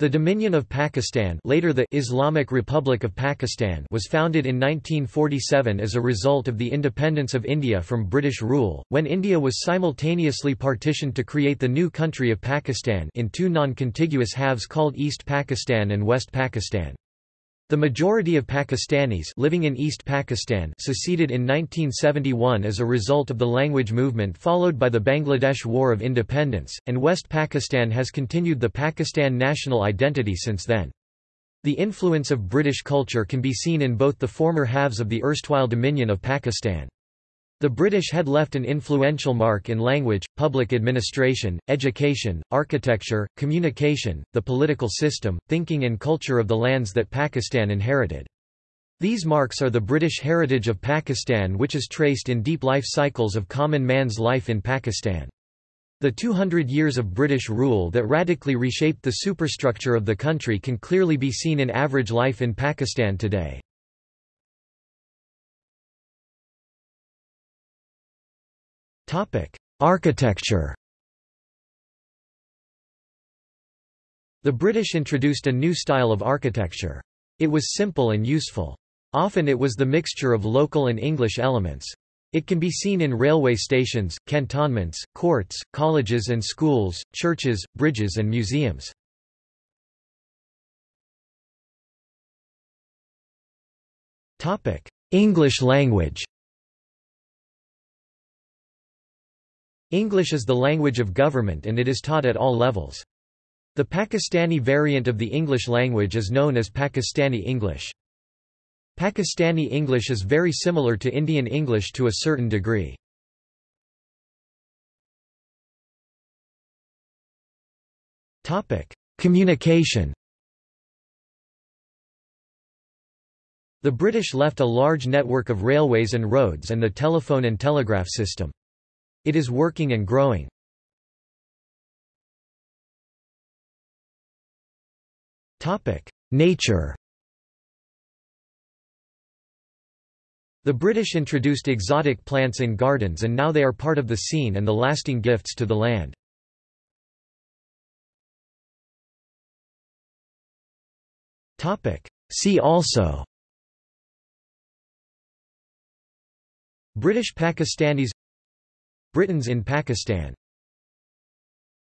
The Dominion of Pakistan later the Islamic Republic of Pakistan was founded in 1947 as a result of the independence of India from British rule, when India was simultaneously partitioned to create the new country of Pakistan in two non-contiguous halves called East Pakistan and West Pakistan. The majority of Pakistanis living in East Pakistan seceded in 1971 as a result of the language movement followed by the Bangladesh War of Independence, and West Pakistan has continued the Pakistan national identity since then. The influence of British culture can be seen in both the former halves of the erstwhile Dominion of Pakistan. The British had left an influential mark in language, public administration, education, architecture, communication, the political system, thinking and culture of the lands that Pakistan inherited. These marks are the British heritage of Pakistan which is traced in deep life cycles of common man's life in Pakistan. The 200 years of British rule that radically reshaped the superstructure of the country can clearly be seen in average life in Pakistan today. Architecture The British introduced a new style of architecture. It was simple and useful. Often it was the mixture of local and English elements. It can be seen in railway stations, cantonments, courts, colleges and schools, churches, bridges and museums. English language English is the language of government and it is taught at all levels. The Pakistani variant of the English language is known as Pakistani English. Pakistani English is very similar to Indian English to a certain degree. Communication The British left a large network of railways and roads and the telephone and telegraph system. It is working and growing. Nature The British introduced exotic plants in gardens and now they are part of the scene and the lasting gifts to the land. See also British Pakistanis Britons in Pakistan